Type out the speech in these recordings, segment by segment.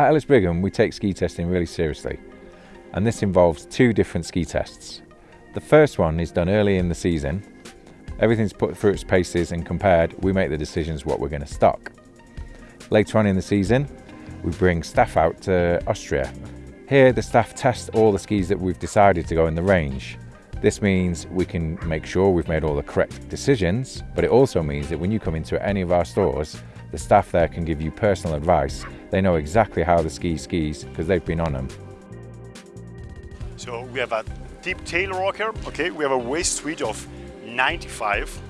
At Ellis Brigham, we take ski testing really seriously, and this involves two different ski tests. The first one is done early in the season. Everything's put through its paces and compared, we make the decisions what we're going to stock. Later on in the season, we bring staff out to Austria. Here, the staff test all the skis that we've decided to go in the range. This means we can make sure we've made all the correct decisions, but it also means that when you come into any of our stores, the staff there can give you personal advice. They know exactly how the ski skis because they've been on them. So we have a deep tail rocker, okay? We have a waist suite of 95, okay?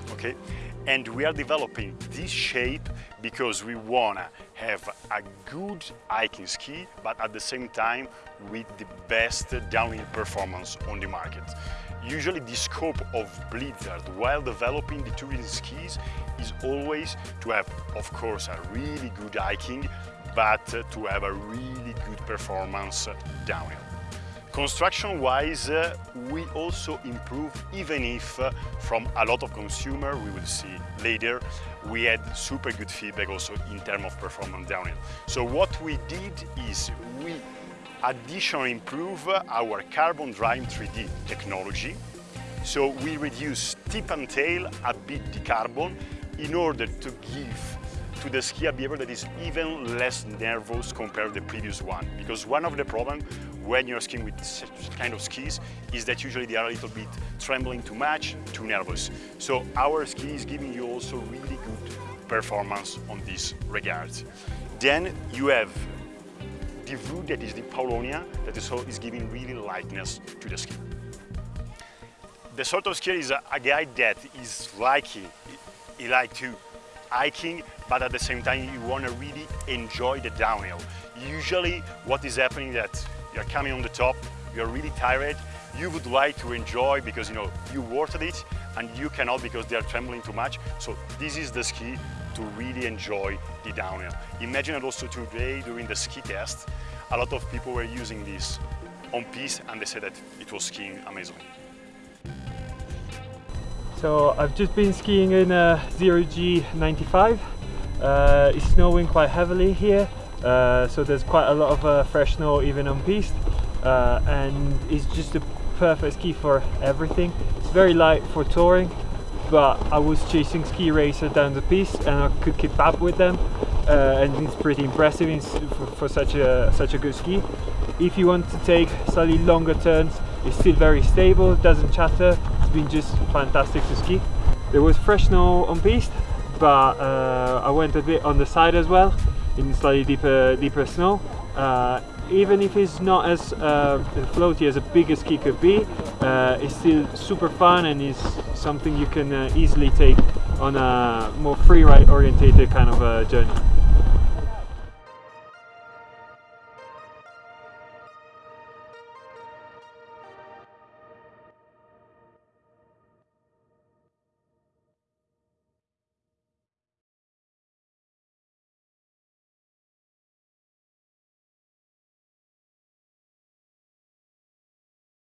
And we are developing this shape because we wanna have a good hiking ski, but at the same time with the best downhill performance on the market. Usually the scope of Blizzard while developing the touring skis is always to have, of course, a really good hiking, but to have a really good performance downhill. Construction-wise, uh, we also improve, even if uh, from a lot of consumer, we will see later, we had super good feedback also in terms of performance downhill. So what we did is we additionally improve our Carbon Drive 3D technology. So we reduce tip and tail a bit the carbon in order to give to the ski a behavior that is even less nervous compared to the previous one. Because one of the problems when you're skiing with this kind of skis is that usually they are a little bit trembling too much, too nervous. So our ski is giving you also really good performance on this regards. Then you have the wood that is the Paulownia that is, is giving really lightness to the ski. The sort of skier is a, a guy that is liking, he, he like to hiking, but at the same time you want to really enjoy the downhill. Usually what is happening that you're coming on the top, you're really tired, you would like to enjoy because you know you worked it and you cannot because they are trembling too much. So this is the ski to really enjoy the downhill. Imagine also today during the ski test, a lot of people were using this on piste and they said that it was skiing amazing. So I've just been skiing in a Zero G95. Uh, it's snowing quite heavily here, uh, so there's quite a lot of uh, fresh snow even on piste, uh, and it's just a perfect ski for everything. It's very light for touring, but I was chasing ski racer down the piste and I could keep up with them, uh, and it's pretty impressive for, for such a such a good ski. If you want to take slightly longer turns, it's still very stable, doesn't chatter, it's been just fantastic to ski. There was fresh snow on piste, but uh, I went a bit on the side as well, in slightly deeper, deeper snow. Uh, even if it's not as uh, floaty as a bigger ski could be, uh, it's still super fun and is something you can uh, easily take on a more free ride orientated kind of a journey.